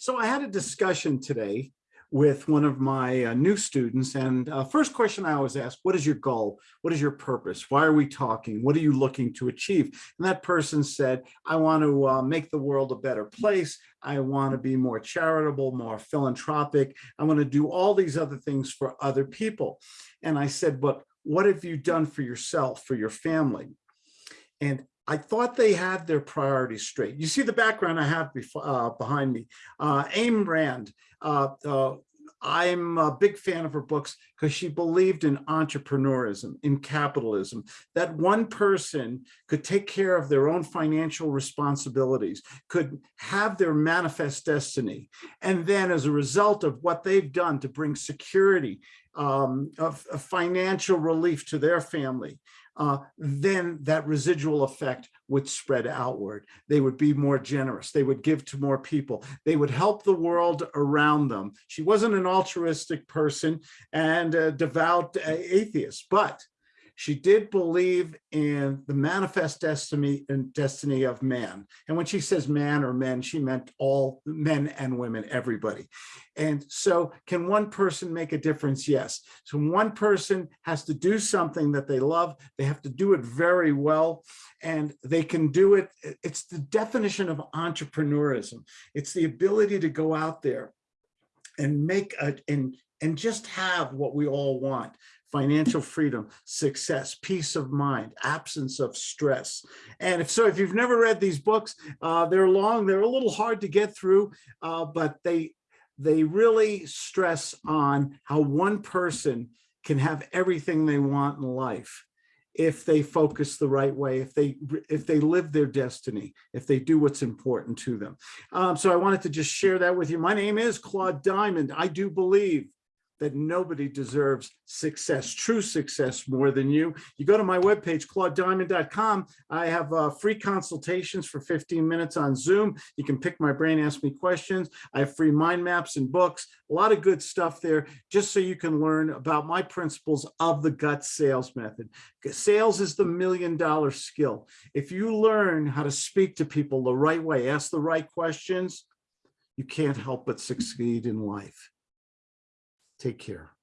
So I had a discussion today with one of my uh, new students and uh, first question I always ask, what is your goal? What is your purpose? Why are we talking? What are you looking to achieve? And that person said, I want to uh, make the world a better place. I want to be more charitable, more philanthropic. I want to do all these other things for other people. And I said, but what have you done for yourself, for your family? And I thought they had their priorities straight. You see the background I have before, uh, behind me. Uh, Ayn Rand, uh, I'm a big fan of her books because she believed in entrepreneurism, in capitalism, that one person could take care of their own financial responsibilities, could have their manifest destiny. And then as a result of what they've done to bring security, um, of, of financial relief to their family, uh, then that residual effect would spread outward. They would be more generous. They would give to more people. They would help the world around them. She wasn't an altruistic person and a devout uh, atheist, but she did believe in the manifest destiny and destiny of man. And when she says man or men, she meant all men and women, everybody. And so can one person make a difference? Yes. So one person has to do something that they love. They have to do it very well and they can do it. It's the definition of entrepreneurism. It's the ability to go out there and make a, and, and just have what we all want financial freedom, success, peace of mind, absence of stress. And if so, if you've never read these books, uh, they're long, they're a little hard to get through, uh, but they, they really stress on how one person can have everything they want in life if they focus the right way, if they if they live their destiny, if they do what's important to them. Um, so I wanted to just share that with you. My name is Claude Diamond. I do believe that nobody deserves success, true success more than you. You go to my webpage, claudediamond.com. I have uh, free consultations for 15 minutes on Zoom. You can pick my brain, ask me questions. I have free mind maps and books, a lot of good stuff there, just so you can learn about my principles of the gut sales method. Sales is the million dollar skill. If you learn how to speak to people the right way, ask the right questions, you can't help but succeed in life. Take care.